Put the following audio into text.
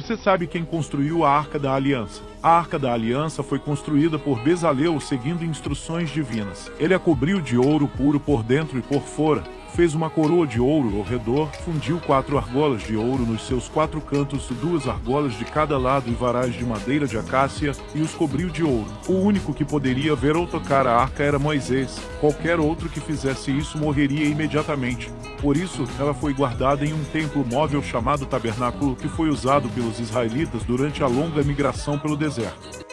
Você sabe quem construiu a Arca da Aliança? A Arca da Aliança foi construída por Bezalel seguindo instruções divinas. Ele a cobriu de ouro puro por dentro e por fora, fez uma coroa de ouro ao redor, fundiu quatro argolas de ouro nos seus quatro cantos, duas argolas de cada lado e varais de madeira de acácia, e os cobriu de ouro. O único que poderia ver ou tocar a arca era Moisés. Qualquer outro que fizesse isso morreria imediatamente. Por isso, ela foi guardada em um templo móvel chamado tabernáculo que foi usado pelos israelitas durante a longa migração pelo deserto.